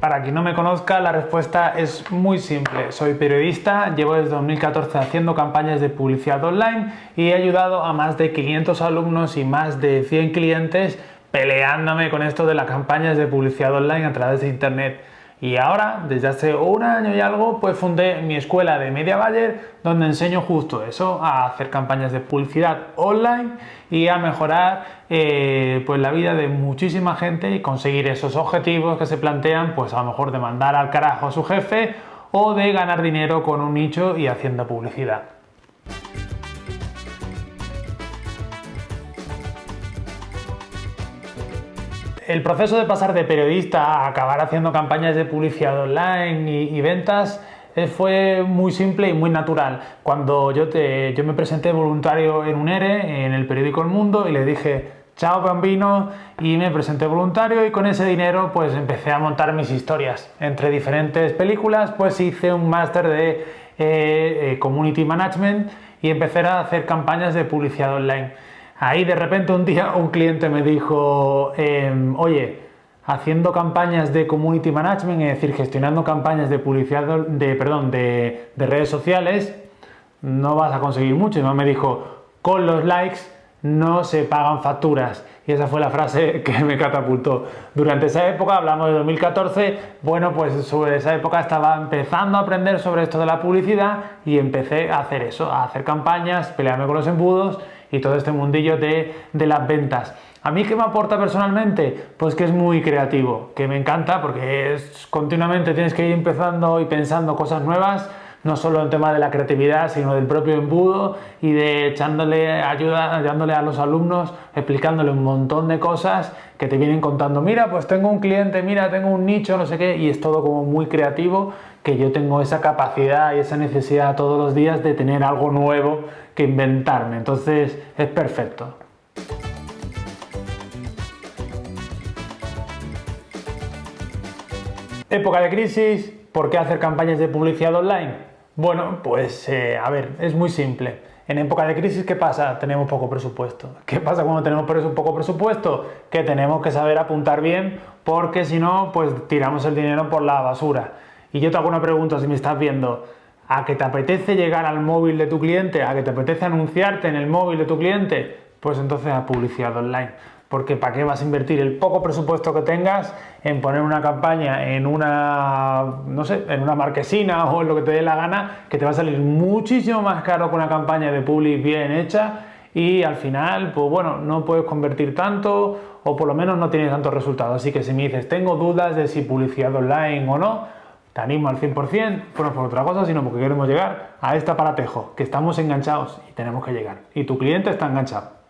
Para quien no me conozca, la respuesta es muy simple. Soy periodista, llevo desde 2014 haciendo campañas de publicidad online y he ayudado a más de 500 alumnos y más de 100 clientes peleándome con esto de las campañas de publicidad online a través de internet. Y ahora, desde hace un año y algo, pues fundé mi escuela de Media Buyer, donde enseño justo eso, a hacer campañas de publicidad online y a mejorar eh, pues la vida de muchísima gente y conseguir esos objetivos que se plantean, pues a lo mejor de mandar al carajo a su jefe o de ganar dinero con un nicho y haciendo publicidad. El proceso de pasar de periodista a acabar haciendo campañas de publicidad online y, ventas eh, fue muy simple y muy natural. Cuando yo, te, yo me presenté voluntario en un ERE, en el periódico El Mundo, y le dije, chao bambino, y me presenté voluntario y con ese dinero pues empecé a montar mis historias. Entre diferentes películas pues hice un máster de eh, eh, Community Management y empecé a hacer campañas de publicidad online. Ahí de repente un día un cliente me dijo, em, oye, haciendo campañas de community management, es decir, gestionando campañas de publicidad, de, perdón, de, redes sociales, no vas a conseguir mucho. Y me dijo, con los likes no se pagan facturas. Y esa fue la frase que me catapultó. Durante esa época, hablamos de 2014, bueno, pues sobre esa época estaba empezando a aprender sobre esto de la publicidad y empecé a hacer eso, a hacer campañas, pelearme con los embudos y todo este mundillo de, las ventas. ¿A mí qué me aporta personalmente? Pues que es muy creativo, que me encanta porque es continuamente tienes que ir empezando y pensando cosas nuevas, no solo en tema de la creatividad, sino del propio embudo y de echándole ayuda, ayudándole a los alumnos, explicándole un montón de cosas que te vienen contando, mira, pues tengo un cliente, mira, tengo un nicho, no sé qué, y es todo como muy creativo, que yo tengo esa capacidad y esa necesidad todos los días de tener algo nuevo inventarme. Entonces es perfecto. Época de crisis, ¿por qué hacer campañas de publicidad online? Bueno, pues eh, a ver, es muy simple. En época de crisis, ¿qué pasa? Tenemos poco presupuesto. ¿Qué pasa cuando tenemos poco presupuesto? Que tenemos que saber apuntar bien porque si no, pues tiramos el dinero por la basura. Y yo te hago una pregunta si me estás viendo. ¿A que te apetece llegar al móvil de tu cliente? ¿A que te apetece anunciarte en el móvil de tu cliente? Pues entonces a publicidad online. Porque ¿para qué vas a invertir el poco presupuesto que tengas en poner una campaña en una, no sé, en una marquesina o en lo que te dé la gana, que te va a salir muchísimo más caro que una campaña de public bien hecha y al final, pues bueno, no puedes convertir tanto o por lo menos no tienes tantos resultados. Así que si me dices, tengo dudas de si publicidad online o no, te animo al 100%, no por otra cosa, sino porque queremos llegar a este aparatejo, que estamos enganchados y tenemos que llegar. Y tu cliente está enganchado.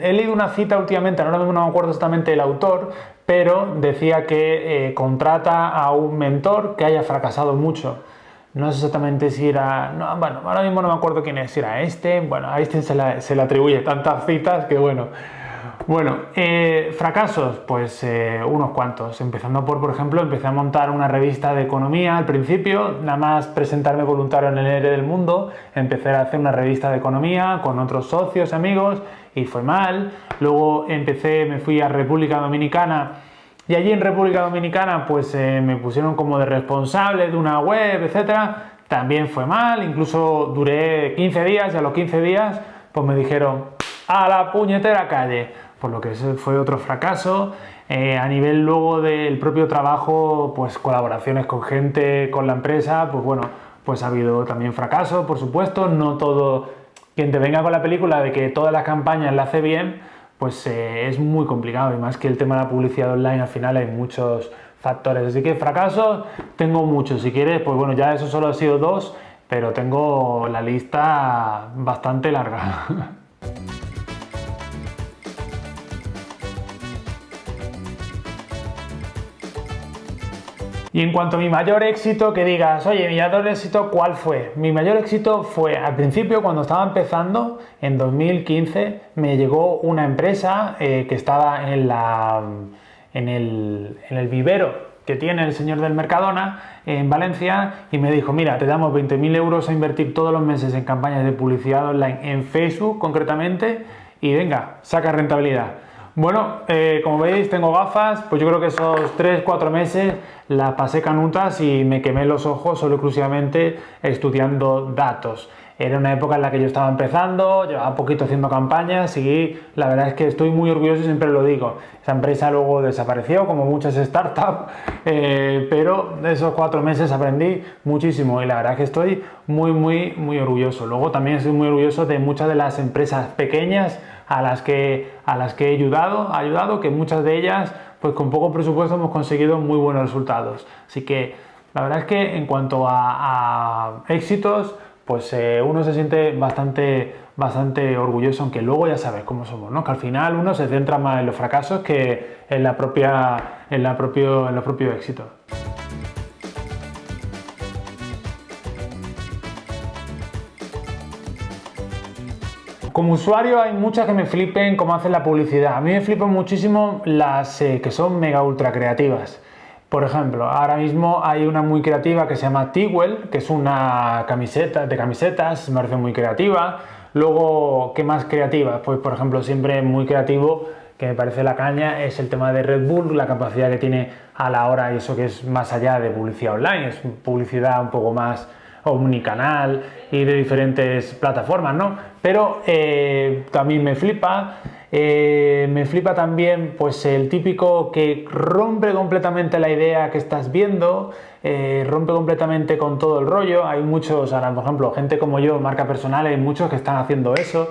He leído una cita últimamente, ahora mismo no me acuerdo exactamente el autor, pero decía que eh, contrata a un mentor que haya fracasado mucho. No sé exactamente si era... bueno, ahora mismo no me acuerdo quién es, si era este. Bueno, a este se se le atribuye tantas citas que bueno... Bueno, eh, fracasos, pues eh, unos cuantos. Empezando por, por ejemplo, empecé a montar una revista de economía al principio, nada más presentarme voluntario en el ERE del Mundo, empecé a hacer una revista de economía con otros socios, amigos, y fue mal. Luego empecé, me fui a República Dominicana y allí en República Dominicana pues eh, me pusieron como de responsable de una web, etcétera. También fue mal, incluso duré 15 días y a los 15 días pues me dijeron a la puñetera calle por lo que fue otro fracaso. Eh, a nivel luego del propio trabajo, pues colaboraciones con gente, con la empresa, pues bueno, pues ha habido también fracaso, por supuesto, no todo, quien te venga con la película de que todas las campañas la hace bien, pues eh, es muy complicado y más que el tema de la publicidad online al final hay muchos factores, así que fracasos tengo muchos, si quieres, pues bueno, ya eso solo ha sido dos, pero tengo la lista bastante larga. Y en cuanto a mi mayor éxito, que digas, oye, mi mayor éxito, ¿cuál fue? Mi mayor éxito fue, al principio, cuando estaba empezando, en 2015, me llegó una empresa eh, que estaba en, la, en, el, en el vivero que tiene el señor del Mercadona en Valencia y me dijo, mira, te damos 20.000 euros a invertir todos los meses en campañas de publicidad online en Facebook concretamente y venga, saca rentabilidad. Bueno, eh, como veis tengo gafas, pues yo creo que esos 3-4 meses la pasé canutas y me quemé los ojos solo exclusivamente estudiando datos. Era una época en la que yo estaba empezando, llevaba poquito haciendo campañas y la verdad es que estoy muy orgulloso y siempre lo digo. Esa empresa luego desapareció, como muchas startups, eh, pero esos cuatro meses aprendí muchísimo y la verdad es que estoy muy, muy, muy orgulloso. Luego también estoy muy orgulloso de muchas de las empresas pequeñas a las que, a las que he ayudado, ayudado, que muchas de ellas, pues con poco presupuesto hemos conseguido muy buenos resultados. Así que la verdad es que en cuanto a, éxitos, pues eh, uno se siente bastante, bastante orgulloso, aunque luego ya sabes cómo somos, ¿no? que al final uno se centra más en los fracasos que en, la propia, en, la propio, en los propios éxitos. Como usuario hay muchas que me flipen cómo hacen la publicidad. A mí me flipan muchísimo las eh, que son mega ultra creativas. Por ejemplo, ahora mismo hay una muy creativa que se llama Tiguel, que es una camiseta de camisetas, me parece muy creativa. Luego, ¿qué más creativa? Pues por ejemplo, siempre muy creativo, que me parece la caña, es el tema de Red Bull, la capacidad que tiene a la hora, y eso que es más allá de publicidad online, es publicidad un poco más omnicanal y de diferentes plataformas, ¿no? Pero eh, también me flipa, eh, me flipa también pues el típico que rompe completamente la idea que estás viendo, eh, rompe completamente con todo el rollo, hay muchos, ahora por ejemplo, gente como yo, marca personal, hay muchos que están haciendo eso,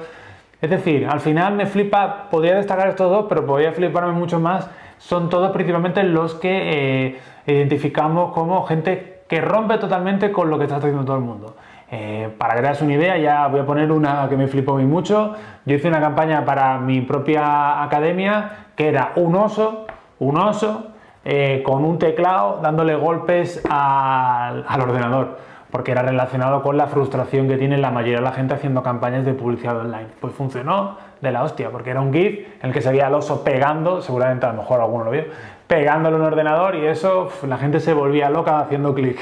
es decir, al final me flipa, podría destacar estos dos, pero podría fliparme mucho más, son todos principalmente los que identificamos como gente que rompe totalmente con lo que está haciendo todo el mundo. Eh, para que te una idea, ya voy a poner una que me flipó muy mucho. Yo hice una campaña para mi propia academia que era un oso, un oso eh, con un teclado dándole golpes al, ordenador, porque era relacionado con la frustración que tiene la mayoría de la gente haciendo campañas de publicidad online. Pues funcionó de la hostia, porque era un GIF en el que se veía al oso pegando, seguramente a lo mejor alguno lo vio, pegándole un ordenador y eso la gente se volvía loca haciendo clic.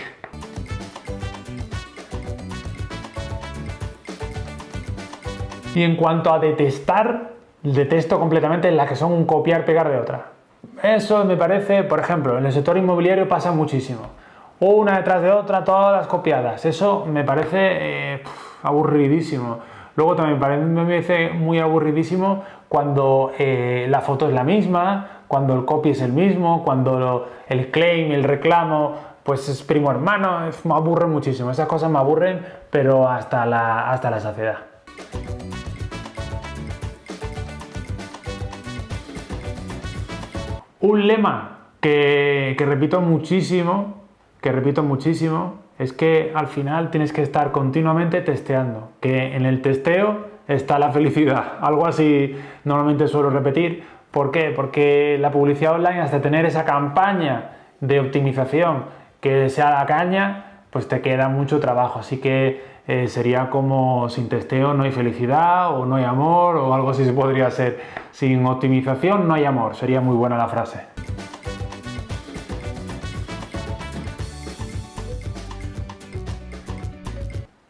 Y en cuanto a detestar, detesto completamente las que son un copiar-pegar de otra. Eso me parece, por ejemplo, en el sector inmobiliario pasa muchísimo. Una detrás de otra, todas las copiadas. Eso me parece eh, aburridísimo. Luego también me parece muy aburridísimo cuando eh, la foto es la misma, cuando el copy es el mismo, cuando el claim, el reclamo, pues es primo hermano. me aburre muchísimo. Esas cosas me aburren, pero hasta la, hasta la saciedad. Un lema que, repito muchísimo, que repito muchísimo, es que al final tienes que estar continuamente testeando, que en el testeo está la felicidad. Algo así normalmente suelo repetir. ¿Por qué? Porque la publicidad online, hasta tener esa campaña de optimización que sea la caña, pues te queda mucho trabajo. Así que eh, sería como sin testeo no hay felicidad o no hay amor o algo así se podría ser. Sin optimización no hay amor, sería muy buena la frase.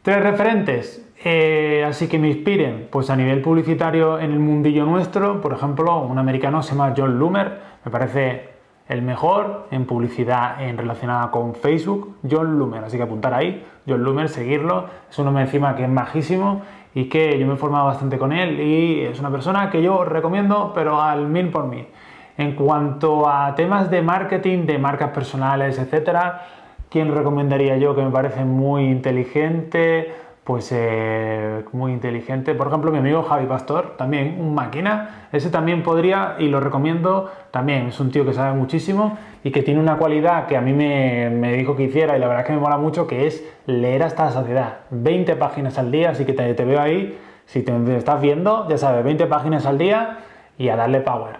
Tres referentes, eh, así que me inspiren, pues a nivel publicitario en el mundillo nuestro, por ejemplo, un americano se llama John Loomer, me parece el mejor en publicidad en relacionada con Facebook, John Loomer. Así que apuntar ahí, John Loomer, seguirlo. Es un hombre encima que es majísimo y que yo me he formado bastante con él y es una persona que yo recomiendo, pero al mil por mil. En cuanto a temas de marketing, de marcas personales, etcétera, ¿quién recomendaría yo que me parece muy inteligente? pues eh, muy inteligente. Por ejemplo, mi amigo Javi Pastor, también un máquina, ese también podría, y lo recomiendo, también es un tío que sabe muchísimo y que tiene una cualidad que a mí me, dijo que hiciera y la verdad es que me mola mucho, que es leer hasta la saciedad. 20 páginas al día, así que te, te veo ahí, si te estás viendo, ya sabes, 20 páginas al día y a darle power.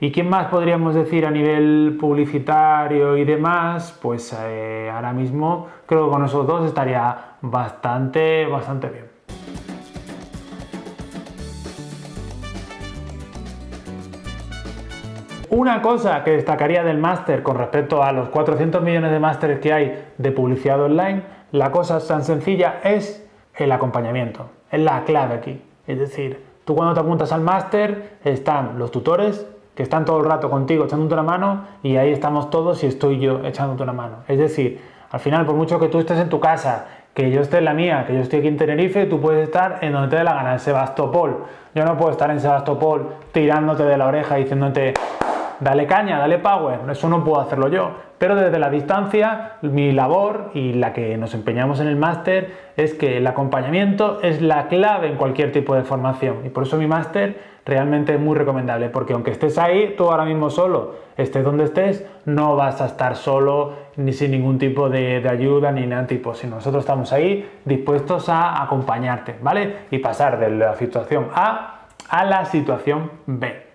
¿Y quién más podríamos decir a nivel publicitario y demás? Pues eh, ahora mismo creo que con esos dos estaría bastante, bastante bien. Una cosa que destacaría del máster con respecto a los 400 millones de másteres que hay de publicidad online, la cosa tan sencilla es el acompañamiento, es la clave aquí. Es decir, Tú cuando te apuntas al máster están los tutores que están todo el rato contigo echándote una mano y ahí estamos todos y estoy yo echándote una mano. Es decir, al final, por mucho que tú estés en tu casa, que yo esté en la mía, que yo estoy aquí en Tenerife, tú puedes estar en donde te dé la gana, en Sebastopol. Yo no puedo estar en Sebastopol tirándote de la oreja diciéndote dale caña, dale power, eso no puedo hacerlo yo. Pero desde la distancia, mi labor y la que nos empeñamos en el máster es que el acompañamiento es la clave en cualquier tipo de formación. Y por eso mi máster realmente es muy recomendable, porque aunque estés ahí, tú ahora mismo solo, estés donde estés, no vas a estar solo ni sin ningún tipo de, de ayuda ni nada tipo, sino nosotros estamos ahí dispuestos a acompañarte, ¿vale? Y pasar de la situación A a la situación B.